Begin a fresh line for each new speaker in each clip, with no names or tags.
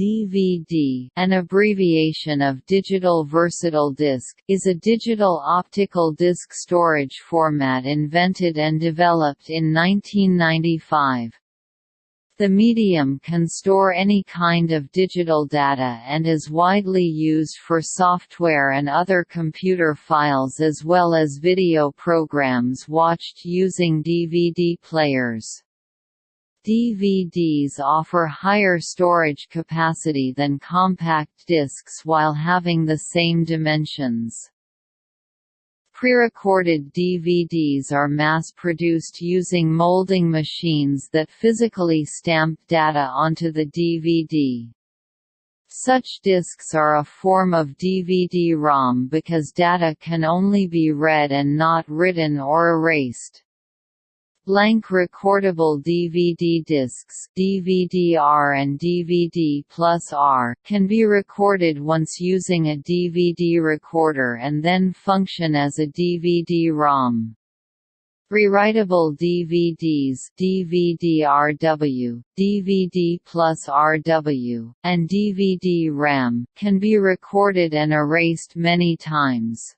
DVD, an abbreviation of Digital Versatile Disc, is a digital optical disc storage format invented and developed in 1995. The medium can store any kind of digital data and is widely used for software and other computer files as well as video programs watched using DVD players. DVDs offer higher storage capacity than compact discs while having the same dimensions. Pre-recorded DVDs are mass-produced using molding machines that physically stamp data onto the DVD. Such discs are a form of DVD-ROM because data can only be read and not written or erased. Blank recordable DVD discs DVD-R and DVD plus R can be recorded once using a DVD recorder and then function as a DVD-ROM. Rewritable DVDs DVD-RW, DVD plus RW, and DVD-RAM can be recorded and erased many times.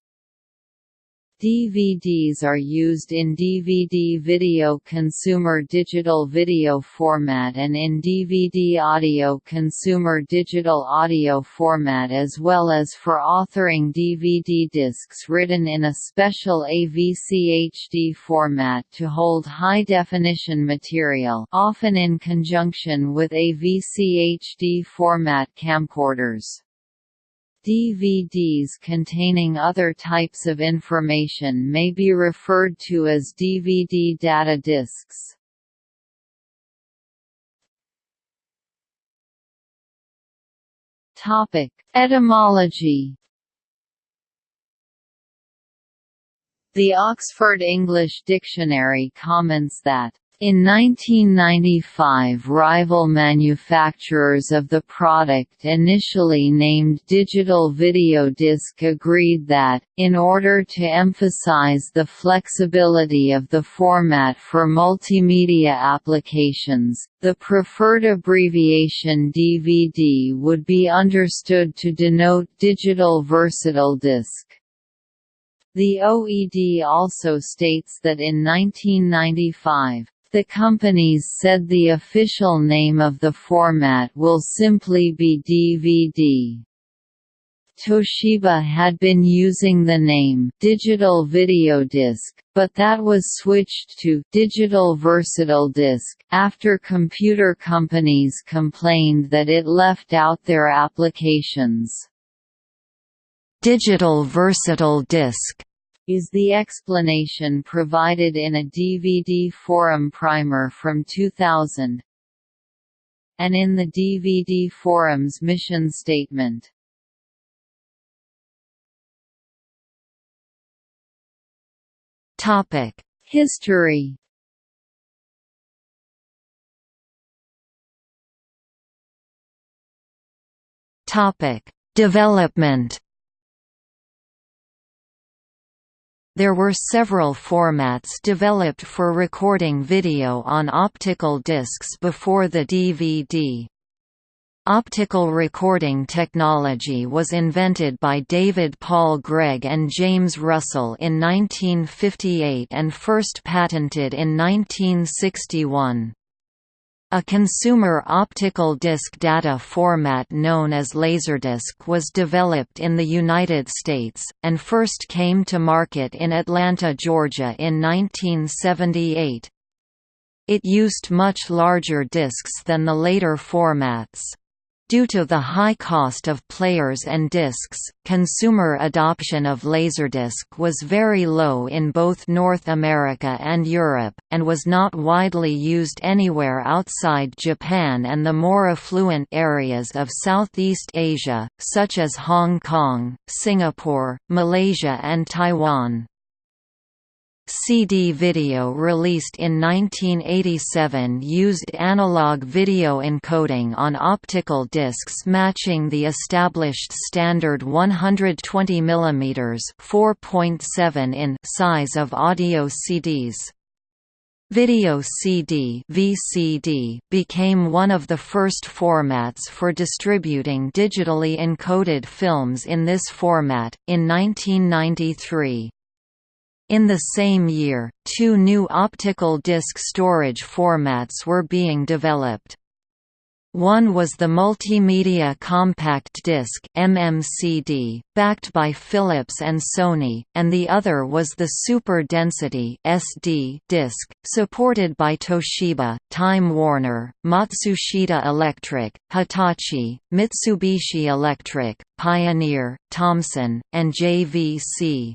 DVDs are used in DVD video consumer digital video format and in DVD audio consumer digital audio format as well as for authoring DVD discs written in a special AVC-HD format to hold high-definition material often in conjunction with AVC-HD format camcorders. DVDs containing other types of information may be referred to as DVD data discs. Topic: Etymology. The Oxford English Dictionary comments that in 1995 rival manufacturers of the product initially named Digital Video Disc agreed that, in order to emphasize the flexibility of the format for multimedia applications, the preferred abbreviation DVD would be understood to denote Digital Versatile Disc. The OED also states that in 1995, the companies said the official name of the format will simply be DVD. Toshiba had been using the name Digital Video Disc, but that was switched to Digital Versatile Disc after computer companies complained that it left out their applications.
Digital Versatile Disc
is the explanation provided in a DVD forum primer from 2000 and in the DVD forum's mission statement. History.
Development. There were several formats developed for recording video on optical discs before the DVD. Optical recording technology was invented by David Paul Gregg and James Russell in 1958 and first patented in 1961. A consumer optical disc data format known as Laserdisc was developed in the United States, and first came to market in Atlanta, Georgia in 1978. It used much larger discs than the later formats. Due to the high cost of players and discs, consumer adoption of Laserdisc was very low in both North America and Europe, and was not widely used anywhere outside Japan and the more affluent areas of Southeast Asia, such as Hong Kong, Singapore, Malaysia and Taiwan. CD video released in 1987 used analog video encoding on optical discs matching the established standard 120 mm (4.7 in) size of audio CDs. Video CD (VCD) became one of the first formats for distributing digitally encoded films in this format, in 1993. In the same year, two new optical disc storage formats were being developed. One was the Multimedia Compact Disc MMCD, backed by Philips and Sony, and the other was the Super Density SD disc, supported by Toshiba, Time Warner, Matsushita Electric, Hitachi, Mitsubishi Electric, Pioneer, Thomson, and JVC.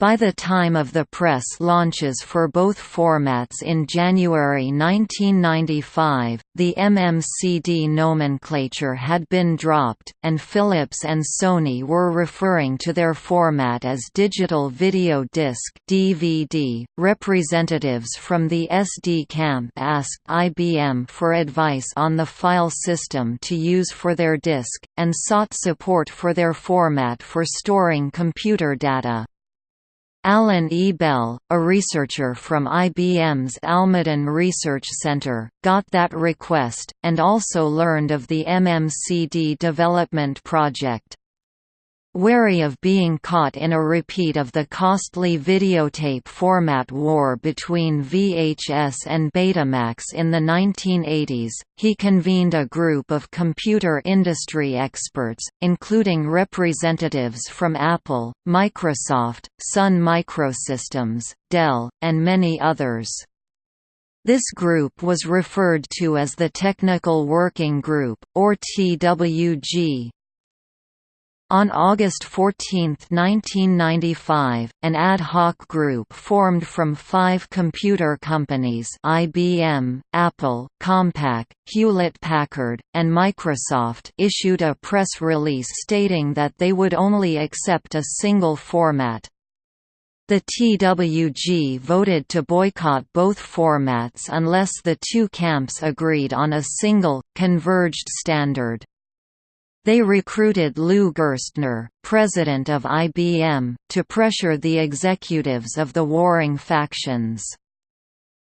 By the time of the press launches for both formats in January 1995, the MMCD nomenclature had been dropped, and Philips and Sony were referring to their format as digital video disc (DVD). Representatives from the SD camp asked IBM for advice on the file system to use for their disc, and sought support for their format for storing computer data. Alan E. Bell, a researcher from IBM's Almaden Research Center, got that request, and also learned of the MMCD development project. Wary of being caught in a repeat of the costly videotape format war between VHS and Betamax in the 1980s, he convened a group of computer industry experts, including representatives from Apple, Microsoft, Sun Microsystems, Dell, and many others. This group was referred to as the Technical Working Group, or TWG. On August 14, 1995, an ad hoc group formed from five computer companies IBM, Apple, Compaq, Hewlett-Packard, and Microsoft issued a press release stating that they would only accept a single format. The TWG voted to boycott both formats unless the two camps agreed on a single, converged standard. They recruited Lou Gerstner, president of IBM, to pressure the executives of the warring factions.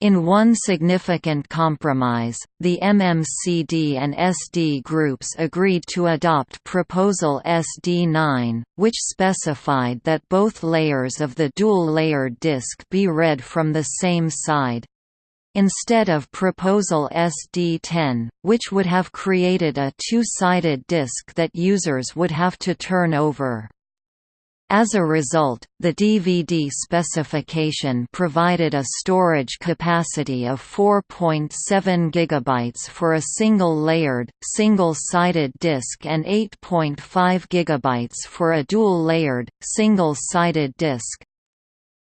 In one significant compromise, the MMCD and SD groups agreed to adopt Proposal SD9, which specified that both layers of the dual-layered disk be read from the same side, Instead of Proposal SD10, which would have created a two-sided disk that users would have to turn over. As a result, the DVD specification provided a storage capacity of 4.7 GB for a single-layered, single-sided disk and 8.5 GB for a dual-layered, single-sided disk.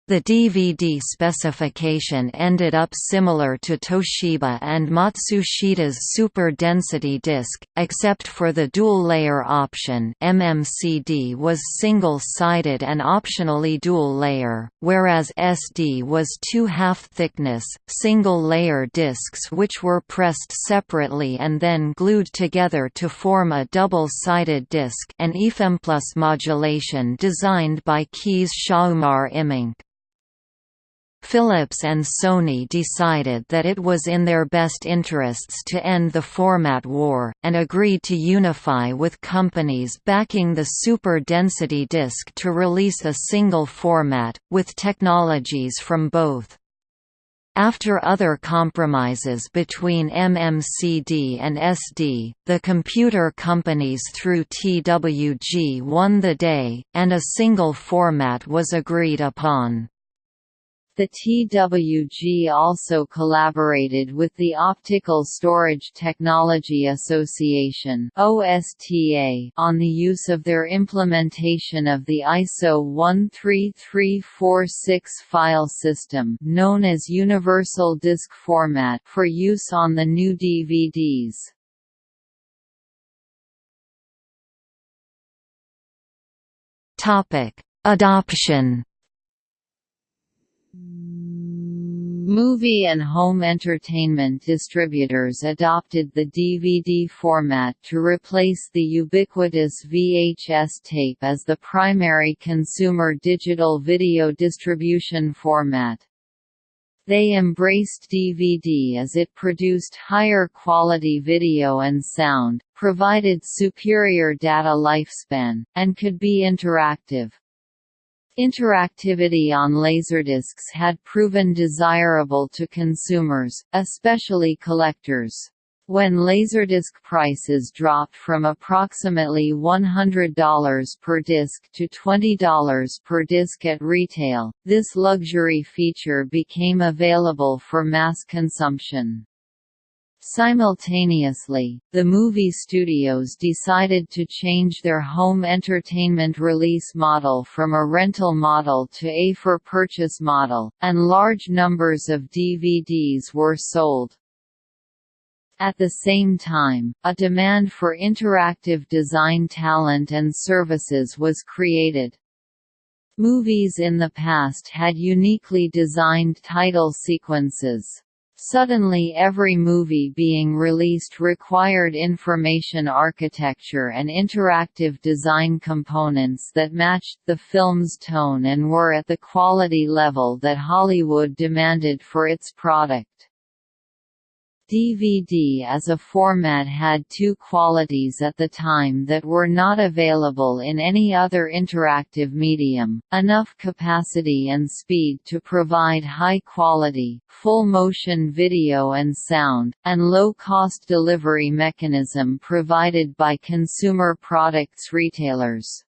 The DVD specification ended up similar to Toshiba and Matsushita's Super Density disc, except for the dual-layer option MMCD was single-sided and optionally dual-layer, whereas SD was two half-thickness, single-layer discs which were pressed separately and then glued together to form a double-sided disc an EFEM modulation designed by Kees Schouhamer Immink. Philips and Sony decided that it was in their best interests to end the format war, and agreed to unify with companies backing the super density disc to release a single format, with technologies from both. After other compromises between MMCD and SD, the computer companies through TWG won the day, and a single format was agreed upon.
The TWG also collaborated with the Optical Storage Technology Association (OSTA) on the use of their implementation of the ISO 13346 file system, known as Universal Disk Format, for use on the new DVDs.
Topic: Adoption
Movie and home entertainment distributors adopted the DVD format to replace the ubiquitous VHS tape as the primary consumer digital video distribution format. They embraced DVD as it produced higher quality video and sound, provided superior data lifespan, and could be interactive. Interactivity on Laserdiscs had proven desirable to consumers, especially collectors. When Laserdisc prices dropped from approximately $100 per disc to $20 per disc at retail, this luxury feature became available for mass consumption. Simultaneously, the movie studios decided to change their home entertainment release model from a rental model to a for-purchase model, and large numbers of DVDs were sold. At the same time, a demand for interactive design talent and services was created. Movies in the past had uniquely designed title sequences. Suddenly every movie being released required information architecture and interactive design components that matched the film's tone and were at the quality level that Hollywood demanded for its product. DVD as a format had two qualities at the time that were not available in any other interactive medium, enough capacity and speed to provide high-quality, full-motion video and sound, and low-cost delivery mechanism provided by consumer products retailers.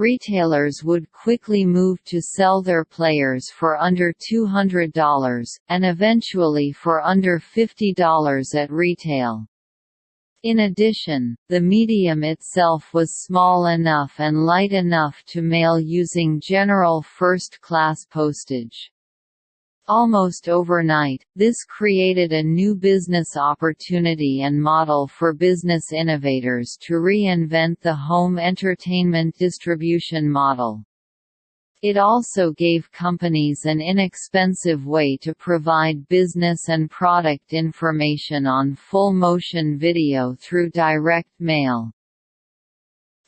Retailers would quickly move to sell their players for under $200, and eventually for under $50 at retail. In addition, the medium itself was small enough and light enough to mail using general first-class postage. Almost overnight, this created a new business opportunity and model for business innovators to reinvent the home entertainment distribution model. It also gave companies an inexpensive way to provide business and product information on full-motion video through direct mail.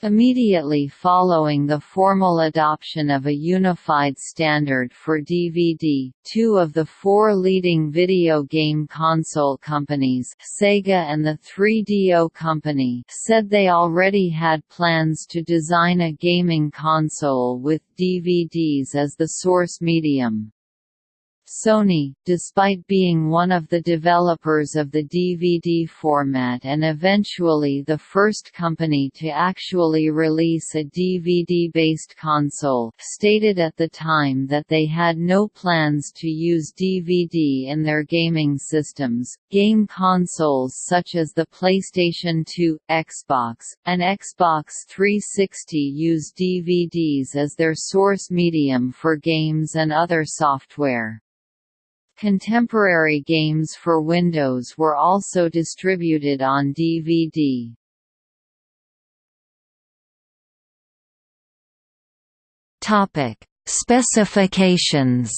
Immediately following the formal adoption of a unified standard for DVD, two of the four leading video game console companies Sega and the 3DO Company said they already had plans to design a gaming console with DVDs as the source medium. Sony, despite being one of the developers of the DVD format and eventually the first company to actually release a DVD-based console, stated at the time that they had no plans to use DVD in their gaming systems. Game consoles such as the PlayStation 2, Xbox, and Xbox 360 use DVDs as their source medium for games and other software. Contemporary games for Windows were also distributed on DVD.
Topic: Specifications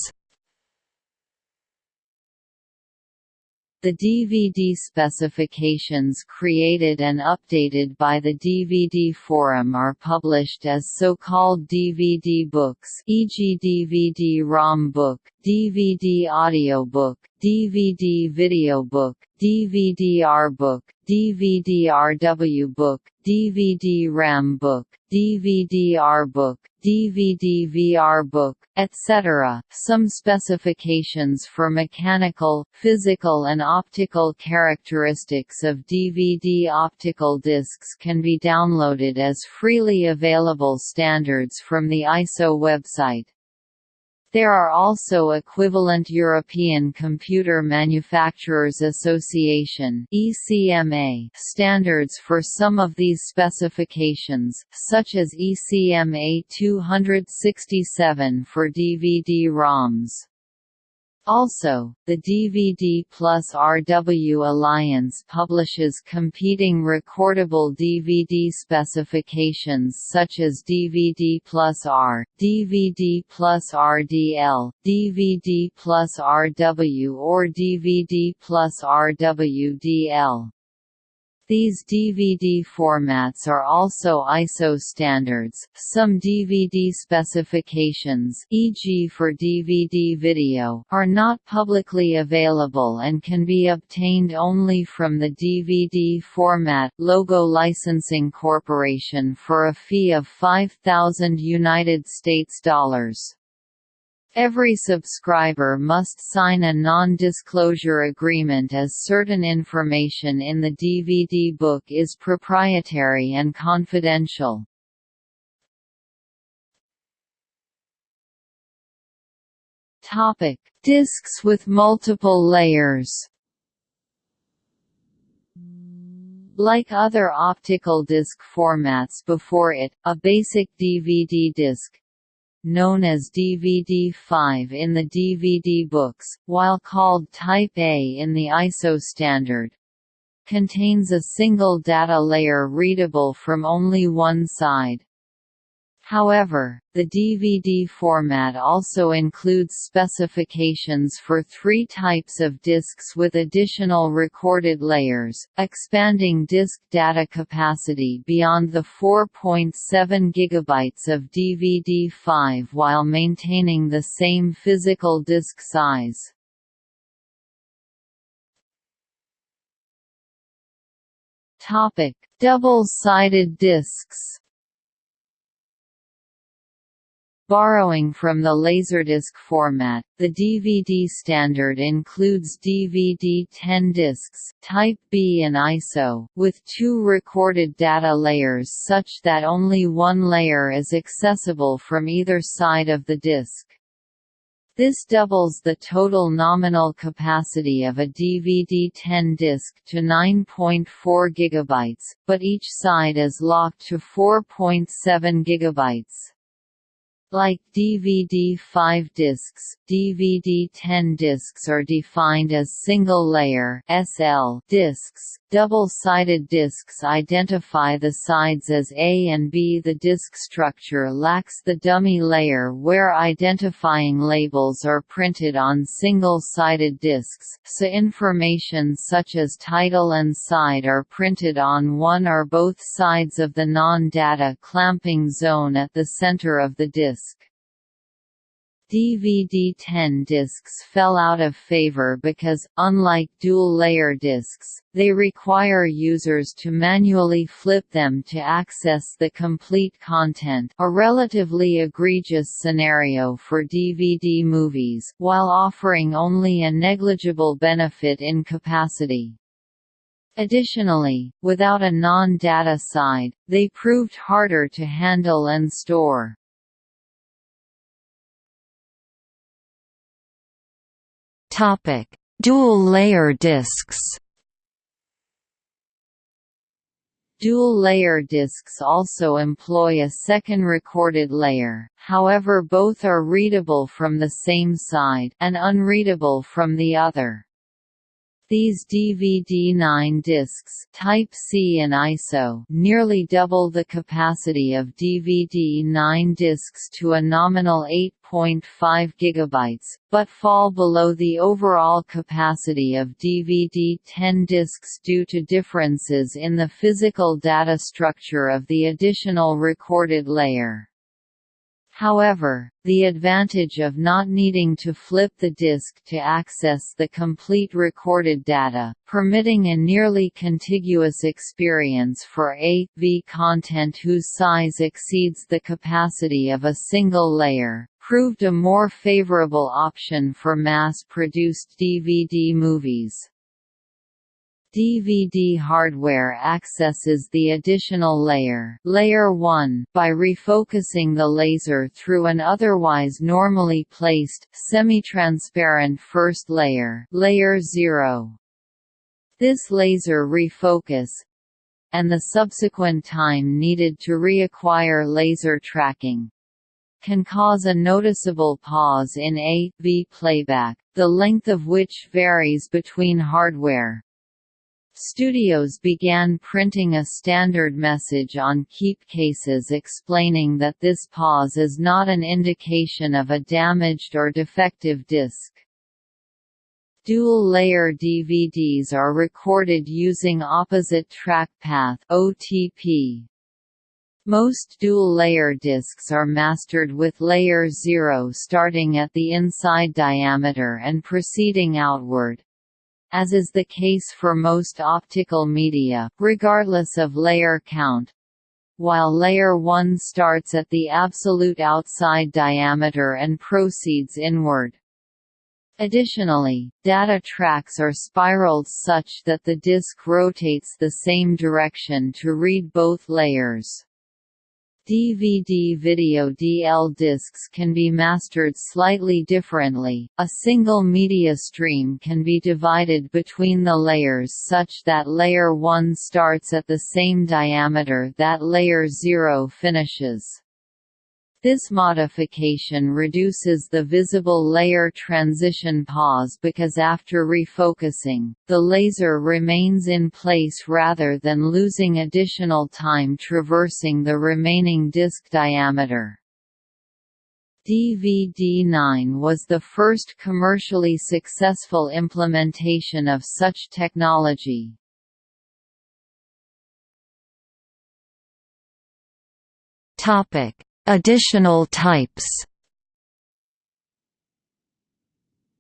The DVD specifications created and updated by the DVD Forum are published as so-called DVD books e.g. DVD-ROM book, DVD audiobook, DVD video book, DVD-R book, DVD-RW book, DVD-RAM book, DVD-R book, DVD-VR book, etc. Some specifications for mechanical, physical and optical characteristics of DVD optical discs can be downloaded as freely available standards from the ISO website. There are also equivalent European Computer Manufacturers Association (ECMA) standards for some of these specifications, such as ECMA 267 for DVD-ROMs. Also, the DVD plus RW Alliance publishes competing recordable DVD specifications such as DVD plus R, DVD plus RDL, DVD plus RW or DVD plus RWDL. These DVD formats are also ISO standards. Some DVD specifications, e.g. for DVD video, are not publicly available and can be obtained only from the DVD Format Logo Licensing Corporation for a fee of 5000 United States dollars. Every subscriber must sign a non-disclosure agreement as certain information in the DVD book is proprietary and confidential. Topic: Discs with multiple layers. Like other optical disc formats before it, a basic DVD disc, known as DVD5 in the DVD books, while called Type A in the ISO standard. Contains a single data layer readable from only one side. However, the DVD format also includes specifications for three types of discs with additional recorded layers, expanding disk data capacity beyond the 4.7 GB of DVD5 while maintaining the same physical disk size. Double-sided discs Borrowing from the Laserdisc format, the DVD standard includes DVD 10 discs Type B and ISO, with two recorded data layers such that only one layer is accessible from either side of the disc. This doubles the total nominal capacity of a DVD 10 disc to 9.4 GB, but each side is locked to 4.7 GB. Like DVD-5 discs, DVD-10 discs are defined as single-layer discs. Double-sided discs identify the sides as A and B. The disc structure lacks the dummy layer where identifying labels are printed on single-sided discs, so information such as title and side are printed on one or both sides of the non-data clamping zone at the center of the disc. DVD-10 discs fell out of favor because, unlike dual-layer discs, they require users to manually flip them to access the complete content a relatively egregious scenario for DVD movies, while offering only a negligible benefit in capacity. Additionally, without a non-data side, they proved harder to handle and store.
Topic: Dual-layer discs.
Dual-layer discs also employ a second recorded layer, however both are readable from the same side and unreadable from the other. These DVD-9 discs Type C and ISO nearly double the capacity of DVD-9 discs to a nominal 8.5 GB, but fall below the overall capacity of DVD-10 discs due to differences in the physical data structure of the additional recorded layer. However, the advantage of not needing to flip the disk to access the complete recorded data, permitting a nearly contiguous experience for A.V content whose size exceeds the capacity of a single layer, proved a more favorable option for mass-produced DVD movies. DVD hardware accesses the additional layer, layer 1 by refocusing the laser through an otherwise normally placed, semi-transparent first layer, layer 0. This laser refocus and the subsequent time needed to reacquire laser tracking can cause a noticeable pause in A-V playback, the length of which varies between hardware, Studios began printing a standard message on keep cases explaining that this pause is not an indication of a damaged or defective disc. Dual-layer DVDs are recorded using opposite track path (OTP). Most dual-layer discs are mastered with layer 0 starting at the inside diameter and proceeding outward. As is the case for most optical media, regardless of layer count, while layer 1 starts at the absolute outside diameter and proceeds inward. Additionally, data tracks are spiraled such that the disk rotates the same direction to read both layers. DVD video DL discs can be mastered slightly differently. A single media stream can be divided between the layers such that layer 1 starts at the same diameter that layer 0 finishes. This modification reduces the visible layer transition pause because after refocusing, the laser remains in place rather than losing additional time traversing the remaining disk diameter. DVD-9 was the first commercially successful implementation of such technology.
Topic Additional types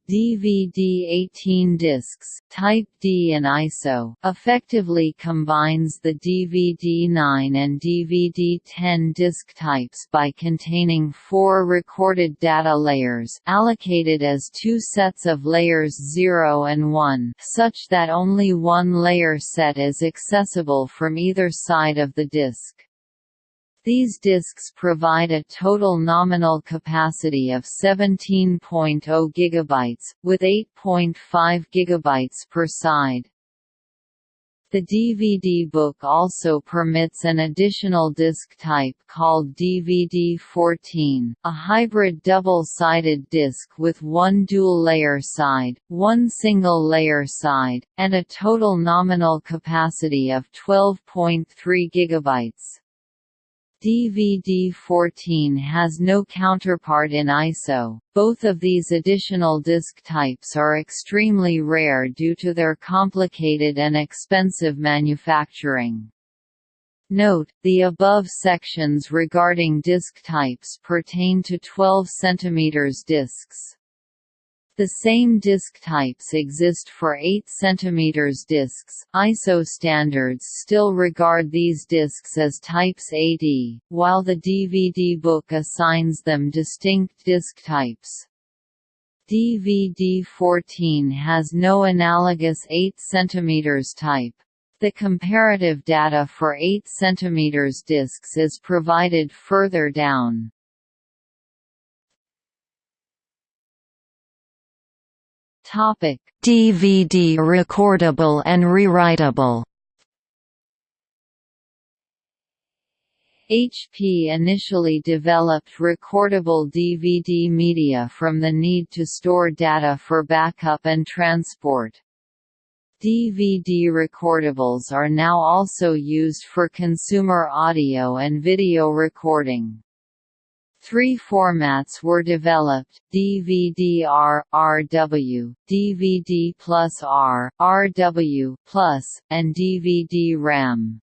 DVD 18 discs, Type D and ISO, effectively combines the DVD-9 and DVD-10 disc types by containing four recorded data layers allocated as two sets of layers 0 and 1 such that only one layer set is accessible from either side of the disc. These disks provide a total nominal capacity of 17.0 GB, with 8.5 GB per side. The DVD book also permits an additional disc type called DVD-14, a hybrid double-sided disc with one dual-layer side, one single-layer side, and a total nominal capacity of 12.3 GB. DVD-14 has no counterpart in ISO. Both of these additional disc types are extremely rare due to their complicated and expensive manufacturing. Note, the above sections regarding disc types pertain to 12 cm discs. The same disk types exist for 8 cm disks. ISO standards still regard these disks as types AD, while the DVD book assigns them distinct disk types. DVD-14 has no analogous 8 cm type. The comparative data for 8 cm disks is provided further down.
DVD recordable and rewritable.
HP initially developed recordable DVD media from the need to store data for backup and transport. DVD recordables are now also used for consumer audio and video recording. Three formats were developed, DVD-R, RW, DVD plus R, RW plus, and DVD-RAM.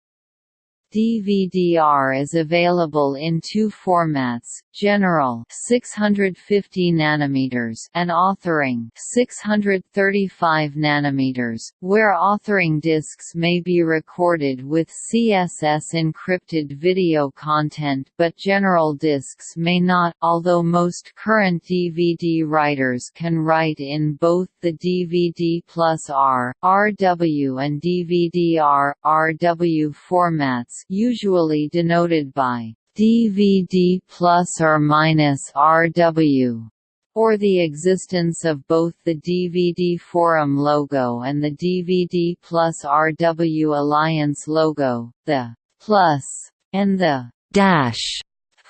DVD-R is available in two formats, General 650 nanometers and Authoring 635 nanometers, where authoring discs may be recorded with CSS encrypted video content but general discs may not, although most current DVD writers can write in both the DVD plus R, RW and DVD-R, RW formats usually denoted by DVD plus or minus RW or the existence of both the DVD Forum logo and the DVD plus RW Alliance logo, the plus and the dash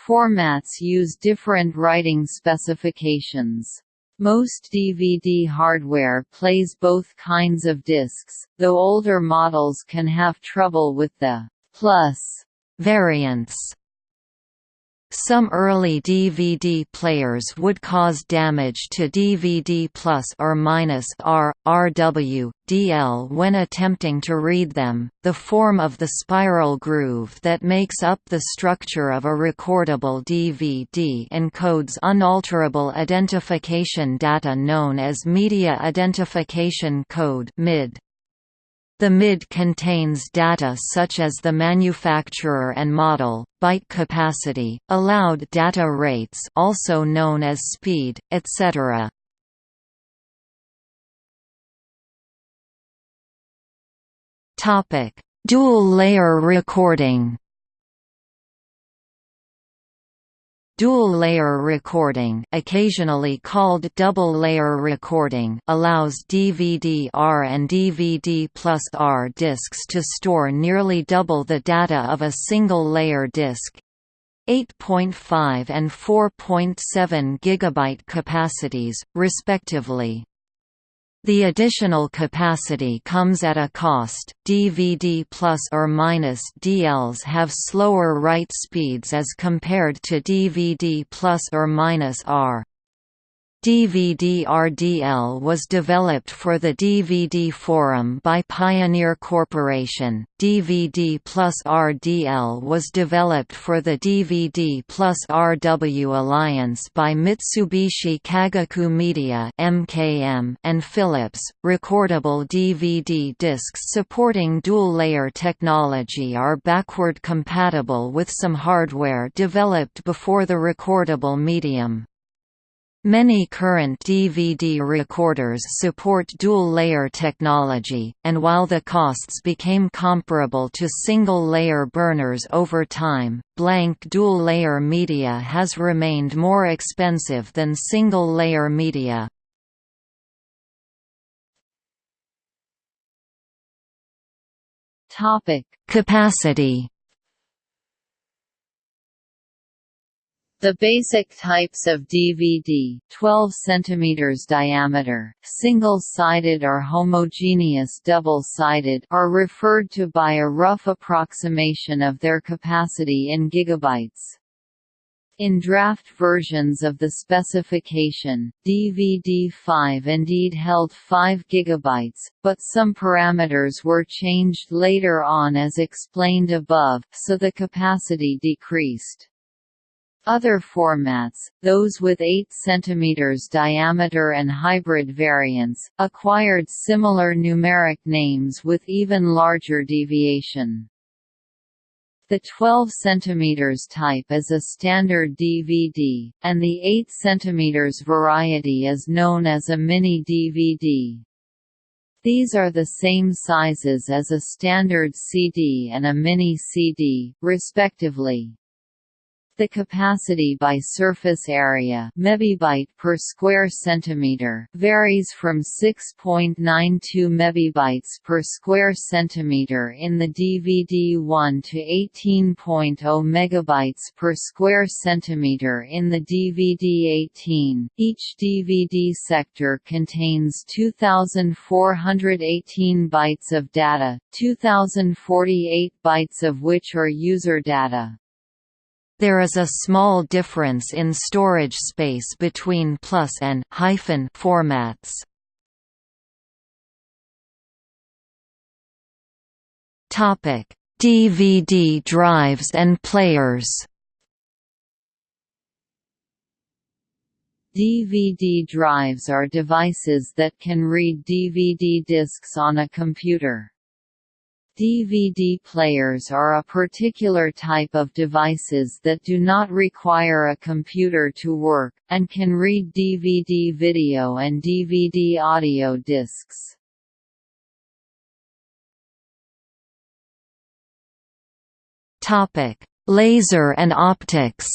formats use different writing specifications. Most DVD hardware plays both kinds of discs, though older models can have trouble with the plus variants.
Some early DVD players would cause damage to DVD plus or minus R, RW, DL when attempting to read them. The form of the spiral groove that makes up the structure of a recordable DVD encodes unalterable identification data known as Media Identification Code (MID). The MID contains data such as the manufacturer and model, byte capacity, allowed data rates also known as speed, etc. Dual-layer recording Dual-layer recording occasionally called double-layer recording allows DVD-R and DVD plus R discs to store nearly double the data of a single-layer disc. 8.5 and 4.7 GB capacities, respectively. The additional capacity comes at a cost. DVD plus or minus DLs have slower write speeds as compared to DVD plus or minus R. DVD-RDL was developed for the DVD Forum by Pioneer Corporation. DVD plus RDL was developed for the DVD plus RW Alliance by Mitsubishi Kagaku Media (MKM) and Philips. Recordable DVD discs supporting dual-layer technology are backward compatible with some hardware developed before the recordable medium. Many current DVD recorders support dual-layer technology, and while the costs became comparable to single-layer burners over time, blank dual-layer media has remained more expensive than single-layer media. Capacity
The basic types of DVD 12 cm diameter, single-sided or homogeneous double-sided are referred to by a rough approximation of their capacity in gigabytes. In draft versions of the specification, DVD-5 indeed held 5 GB, but some parameters were changed later on as explained above, so the capacity decreased. Other formats, those with 8 cm diameter and hybrid variants, acquired similar numeric names with even larger deviation. The 12 cm type is a standard DVD, and the 8 cm variety is known as a mini DVD. These are the same sizes as a standard CD and a mini CD, respectively. The capacity by surface area mebibyte per square centimeter varies from 6.92 mebibytes per square centimeter in the DVD-1 to 18.0 megabytes per square centimeter in the DVD-18. Each DVD sector contains 2418 bytes of data, 2048 bytes of which are user data.
There is a small difference in storage space between plus and hyphen formats. Topic: DVD drives and players.
DVD drives are devices that can read DVD discs on a computer. DVD players are a particular type of devices that do not require a computer to work, and can read DVD video and DVD audio discs.
Laser and optics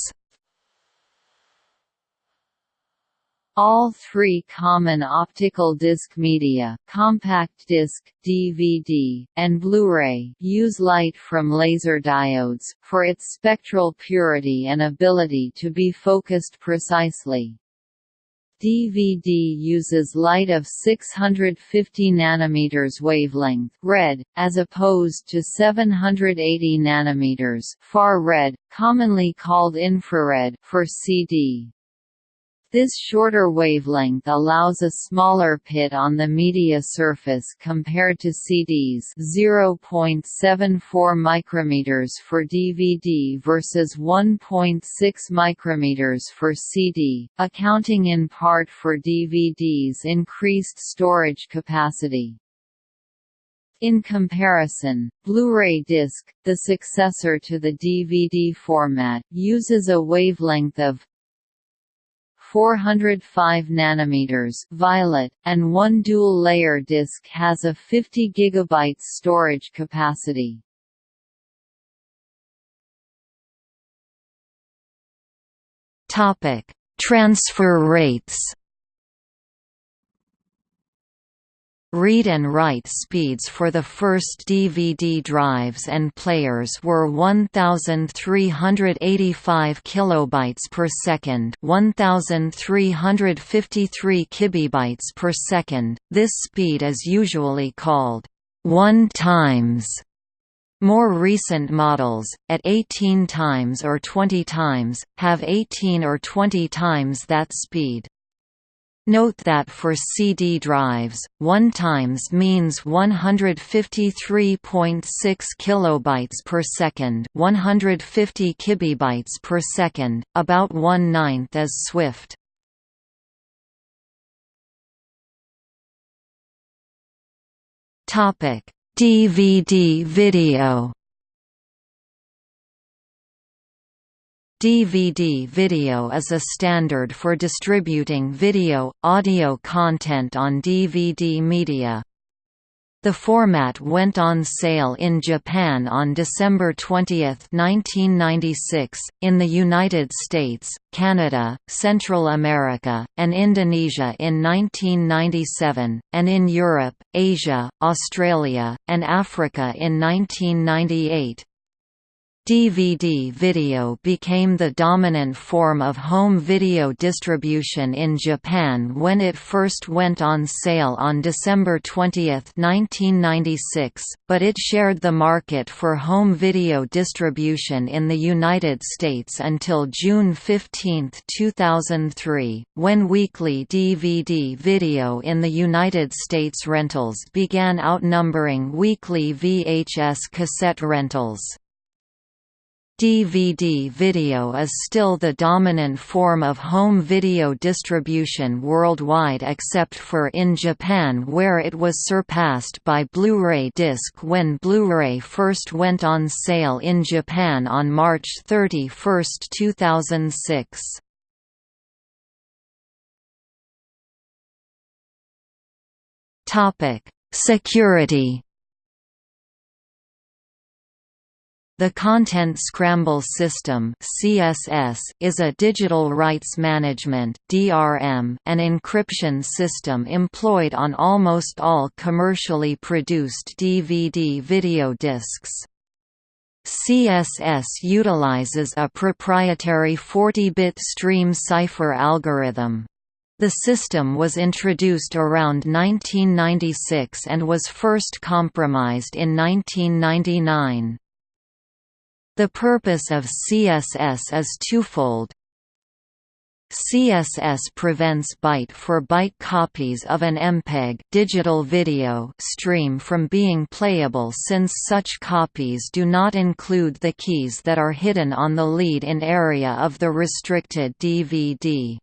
All three common optical disc media compact disc, DVD, and Blu-ray use light from laser diodes, for its spectral purity and ability to be focused precisely. DVD uses light of 650 nanometers wavelength red, as opposed to 780 nanometers far red, commonly called infrared for CD. This shorter wavelength allows a smaller pit on the media surface compared to CDs 0.74 micrometers for DVD versus 1.6 micrometers for CD, accounting in part for DVD's increased storage capacity. In comparison, Blu-ray disc, the successor to the DVD format, uses a wavelength of 405 nanometers violet, and one dual-layer disc has a 50 GB storage capacity.
Transfer rates. Read and write speeds for the first DVD drives and players were 1385 kilobytes per second, 1353 kibibytes per second. This speed is usually called 1 times. More recent models, at 18 times or 20 times, have 18 or 20 times that speed. Note that for CD drives, 1 times means 153.6 kilobytes per second, 150 kibibytes per second, about one ninth as Swift. Topic: DVD video. DVD video is a standard for distributing video, audio content on DVD media. The format went on sale in Japan on December 20, 1996, in the United States, Canada, Central America, and Indonesia in 1997, and in Europe, Asia, Australia, and Africa in 1998. DVD video became the dominant form of home video distribution in Japan when it first went on sale on December 20, 1996, but it shared the market for home video distribution in the United States until June 15, 2003, when weekly DVD video in the United States rentals began outnumbering weekly VHS cassette rentals. DVD video is still the dominant form of home video distribution worldwide except for in Japan where it was surpassed by Blu-ray disc when Blu-ray first went on sale in Japan on March 31, 2006. Security The Content Scramble System (CSS) is a digital rights management (DRM) and encryption system employed on almost all commercially produced DVD video discs. CSS utilizes a proprietary 40-bit stream cipher algorithm. The system was introduced around 1996 and was first compromised in 1999. The purpose of CSS is twofold. CSS prevents byte-for-byte copies of an MPEG digital video stream from being playable since such copies do not include the keys that are hidden on the lead-in area of the restricted DVD.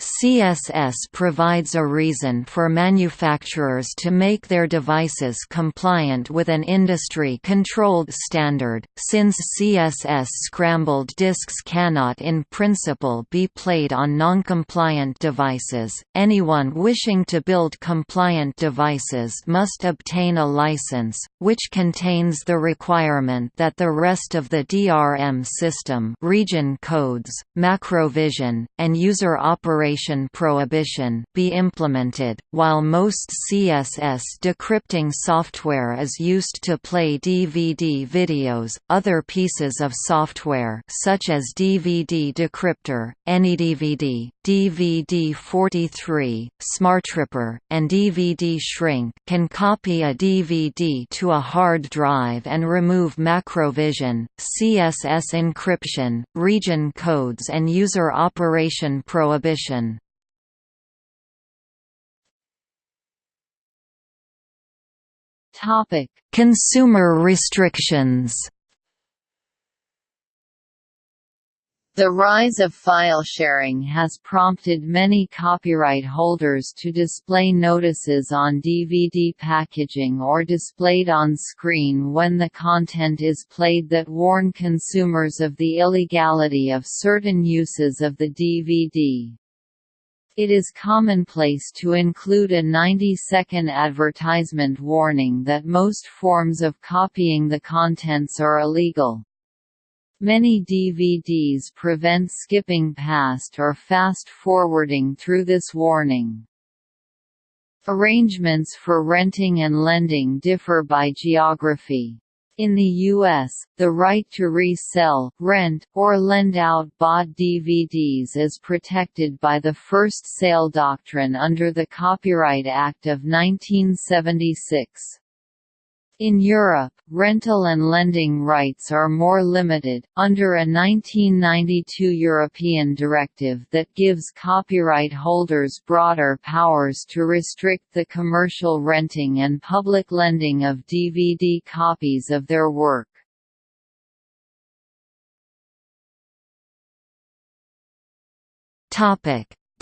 CSS provides a reason for manufacturers to make their devices compliant with an industry-controlled standard, since CSS scrambled disks cannot in principle be played on non-compliant devices. Anyone wishing to build compliant devices must obtain a license, which contains the requirement that the rest of the DRM system region codes, macrovision, and user operating prohibition be implemented. While most CSS decrypting software is used to play DVD videos, other pieces of software such as DVD Decryptor, AnyDVD, DVD43, SmartRipper, and DVD Shrink can copy a DVD to a hard drive and remove macrovision, CSS encryption, region codes and user operation prohibition.
Topic:
Consumer restrictions.
The rise of file sharing has prompted many copyright holders to display notices on DVD packaging or displayed on screen when the content is played that warn consumers of the illegality of certain uses of the DVD. It is commonplace to include a 90-second advertisement warning that most forms of copying the contents are illegal. Many DVDs prevent skipping past or fast-forwarding through this warning. Arrangements for renting and lending differ by geography. In the U.S., the right to resell, rent, or lend out bought DVDs is protected by the first sale doctrine under the Copyright Act of 1976. In Europe, rental and lending rights are more limited, under a 1992 European directive that gives copyright holders broader powers to restrict the commercial renting and public lending of DVD copies of their work.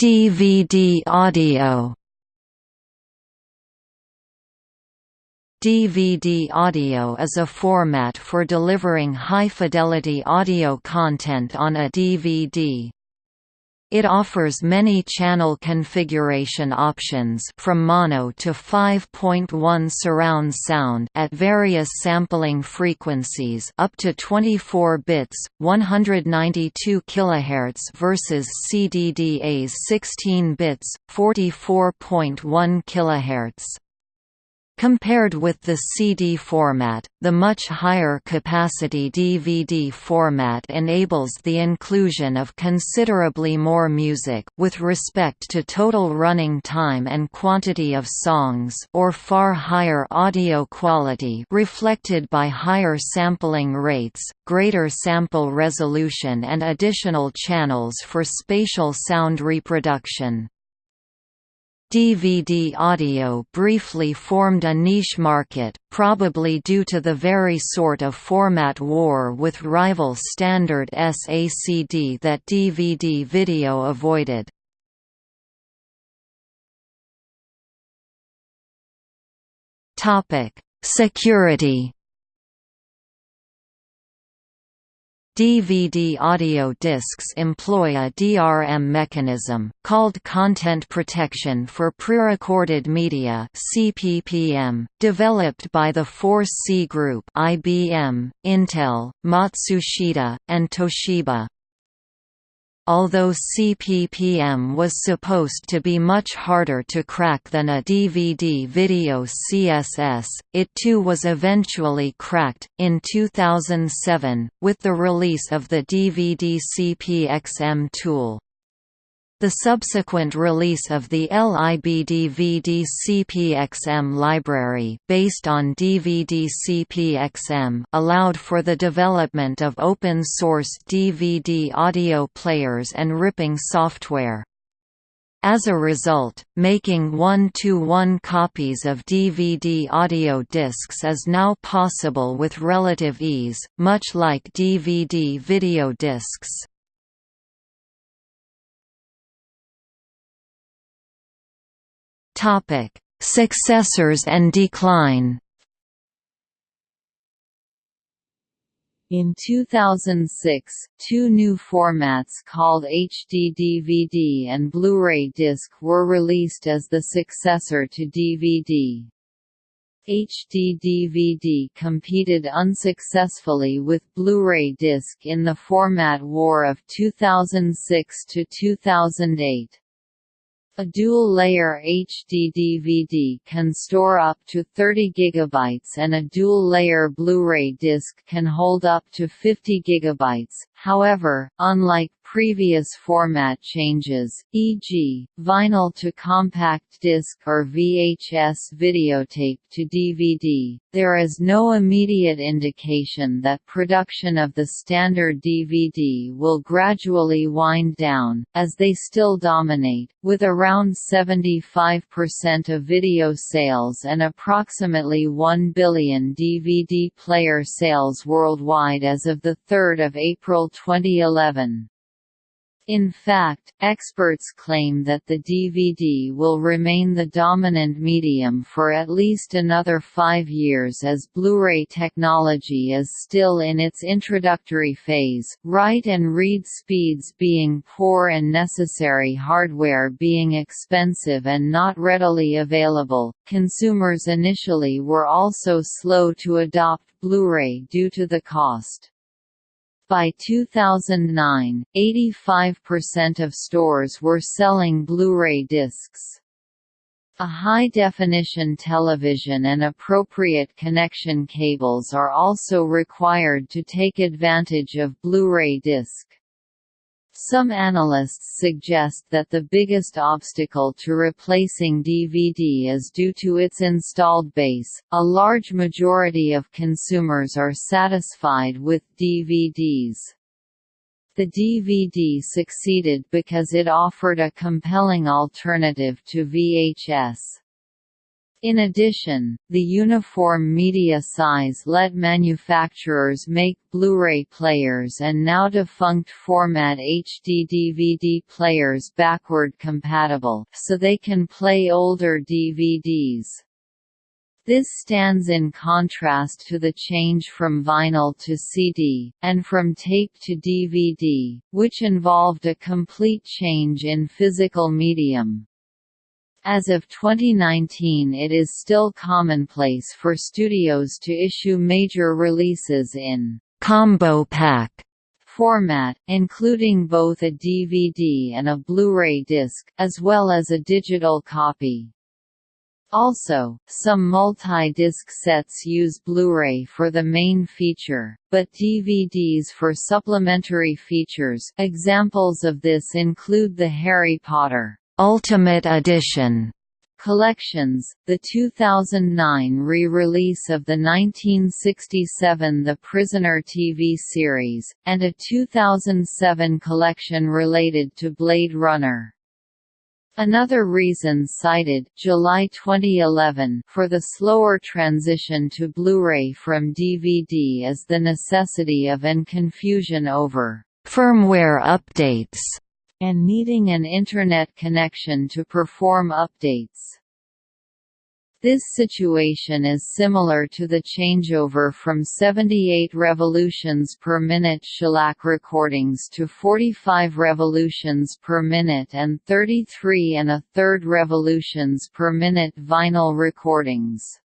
DVD audio DVD audio is a format for delivering high-fidelity audio content on a DVD. It offers many channel configuration options from mono to 5.1 surround sound at various sampling frequencies up to 24 bits, 192 kHz versus CDDA's 16 bits, 44.1 kHz. Compared with the CD format, the much higher capacity DVD format enables the inclusion of considerably more music with respect to total running time and quantity of songs or far higher audio quality reflected by higher sampling rates, greater sample resolution and additional channels for spatial sound reproduction. DVD audio briefly formed a niche market, probably due to the very sort of format war with rival standard SACD that DVD video avoided. Security DVD audio discs employ a DRM mechanism, called Content Protection for Prerecorded Media CPPM, developed by the Force C Group IBM, Intel, Matsushita, and Toshiba. Although CPPM was supposed to be much harder to crack than a DVD video CSS, it too was eventually cracked, in 2007, with the release of the DVD CPXM tool. The subsequent release of the LIB-DVD CPXM library based on DVD CPXM allowed for the development of open-source DVD audio players and ripping software. As a result, making one-to-one -one copies of DVD audio discs is now possible with relative ease, much like DVD video discs. Topic: Successors and decline.
In 2006, two new formats called HD DVD and Blu-ray disc were released as the successor to DVD. HD DVD competed unsuccessfully with Blu-ray disc in the format war of 2006 to 2008. A dual-layer HD DVD can store up to 30 GB and a dual-layer Blu-ray disc can hold up to 50 GB. However, unlike previous format changes, e.g., vinyl to compact disc or VHS videotape to DVD, there is no immediate indication that production of the standard DVD will gradually wind down, as they still dominate, with around 75% of video sales and approximately 1 billion DVD player sales worldwide as of 3 April 2011. In fact, experts claim that the DVD will remain the dominant medium for at least another five years as Blu-ray technology is still in its introductory phase, write and read speeds being poor and necessary hardware being expensive and not readily available. Consumers initially were also slow to adopt Blu-ray due to the cost. By 2009, 85% of stores were selling Blu-ray discs. A high-definition television and appropriate connection cables are also required to take advantage of Blu-ray disc. Some analysts suggest that the biggest obstacle to replacing DVD is due to its installed base. A large majority of consumers are satisfied with DVDs. The DVD succeeded because it offered a compelling alternative to VHS. In addition, the uniform media size let manufacturers make Blu-ray players and now defunct format HD DVD players backward compatible, so they can play older DVDs. This stands in contrast to the change from vinyl to CD, and from tape to DVD, which involved a complete change in physical medium. As of 2019 it is still commonplace for studios to issue major releases in «combo pack» format, including both a DVD and a Blu-ray disc, as well as a digital copy. Also, some multi-disc sets use Blu-ray for the main feature, but DVDs for supplementary features examples of this include the Harry Potter Ultimate Edition collections, the 2009 re-release of the 1967 The Prisoner TV series, and a 2007 collection related to Blade Runner. Another reason cited July 2011 for the slower transition to Blu-ray from DVD is the necessity of and confusion over firmware updates and needing an Internet connection to perform updates. This situation is similar to the changeover from 78 revolutions per minute shellac recordings to 45 revolutions per minute and 33 and a third revolutions per minute vinyl recordings.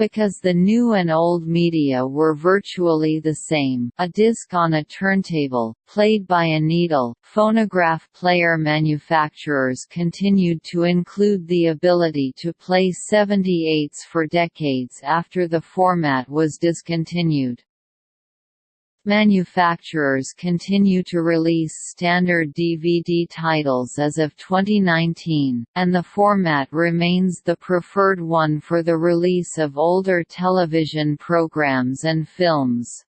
Because the new and old media were virtually the same, a disc on a turntable, played by a needle, phonograph player manufacturers continued to include the ability to play 78s for decades after the format was discontinued. Manufacturers continue to release standard DVD titles as of 2019, and the format remains the preferred one for the release of older television programs and films.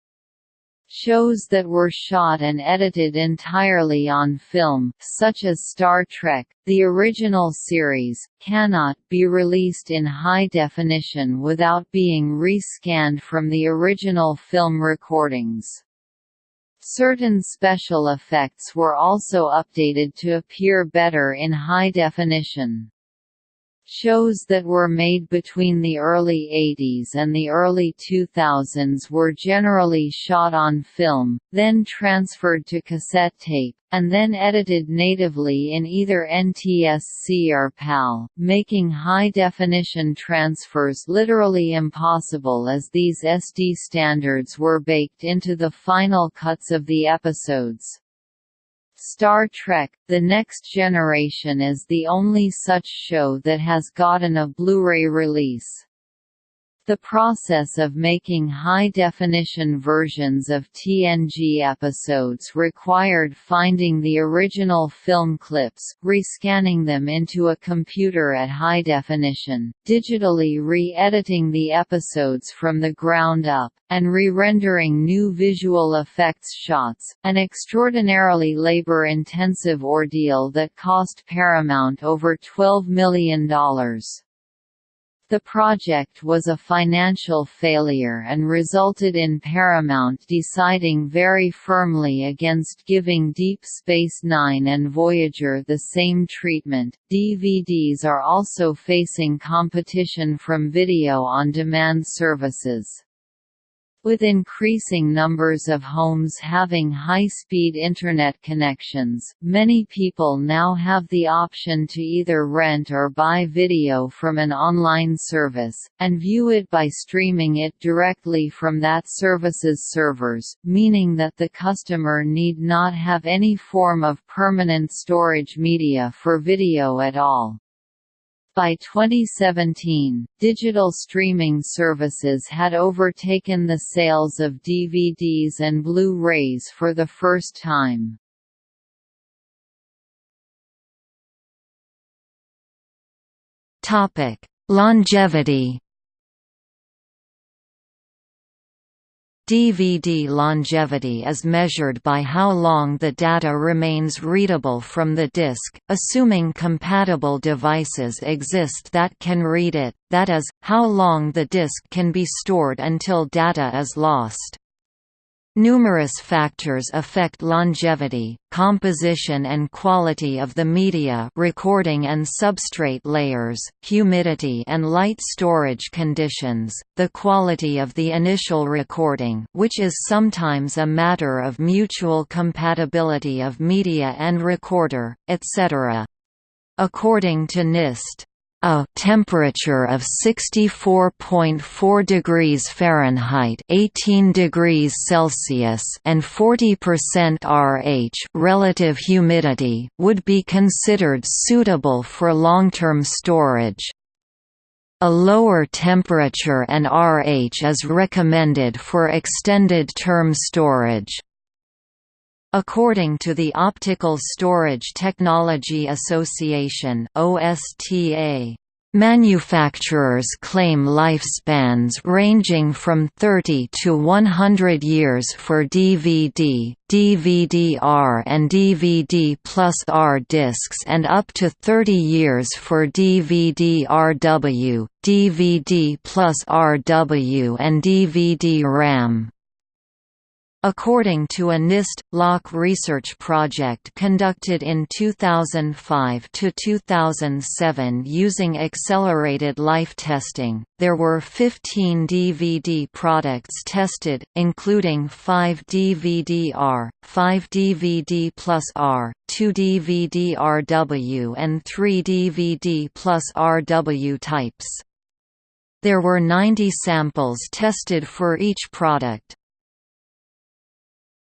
Shows that were shot and edited entirely on film, such as Star Trek, the original series, cannot be released in high definition without being re-scanned from the original film recordings. Certain special effects were also updated to appear better in high definition. Shows that were made between the early 80s and the early 2000s were generally shot on film, then transferred to cassette tape, and then edited natively in either NTSC or PAL, making high-definition transfers literally impossible as these SD standards were baked into the final cuts of the episodes. Star Trek – The Next Generation is the only such show that has gotten a Blu-ray release. The process of making high-definition versions of TNG episodes required finding the original film clips, rescanning them into a computer at high definition, digitally re-editing the episodes from the ground up, and re-rendering new visual effects shots, an extraordinarily labor-intensive ordeal that cost Paramount over $12 million. The project was a financial failure and resulted in Paramount deciding very firmly against giving Deep Space Nine and Voyager the same treatment. DVDs are also facing competition from video on demand services. With increasing numbers of homes having high-speed Internet connections, many people now have the option to either rent or buy video from an online service, and view it by streaming it directly from that service's servers, meaning that the customer need not have any form of permanent storage media for video at all. By 2017, digital streaming services had overtaken the sales of DVDs and Blu-rays for the first time.
Longevity DVD longevity is measured by how long the data remains readable from the disk, assuming compatible devices exist that can read it, that is, how long the disk can be stored until data is lost. Numerous factors affect longevity, composition and quality of the media recording and substrate layers, humidity and light storage conditions, the quality of the initial recording which is sometimes a matter of mutual compatibility of media and recorder, etc. According to NIST, a temperature of 64.4 degrees Fahrenheit 18 degrees Celsius and 40% RH relative humidity would be considered suitable for long-term storage. A lower temperature and RH is recommended for extended term storage. According to the Optical Storage Technology Association OSTA, Manufacturers claim lifespans ranging from 30 to 100 years for DVD, DVD-R and DVD plus R discs and up to 30 years for DVD-RW, DVD plus RW and DVD-RAM. According to a NIST LOC research project conducted in 2005 to 2007 using accelerated life testing, there were 15 DVD products tested, including 5 DVD-R, 5 DVD plus R, 2 DVD-RW and 3 DVD plus RW types. There were 90 samples tested for each product,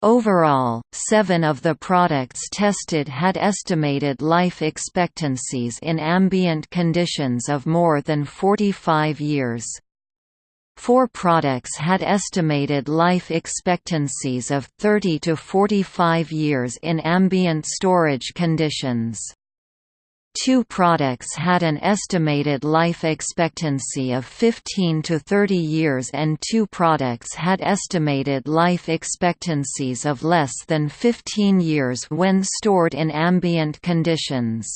Overall, seven of the products tested had estimated life expectancies in ambient conditions of more than 45 years. Four products had estimated life expectancies of 30 to 45 years in ambient storage conditions. Two products had an estimated life expectancy of 15 to 30 years and two products had estimated life expectancies of less than 15 years when stored in ambient conditions.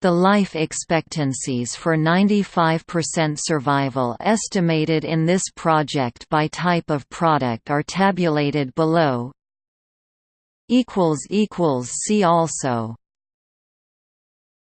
The life expectancies for 95% survival estimated in this project by type of product are tabulated below. See also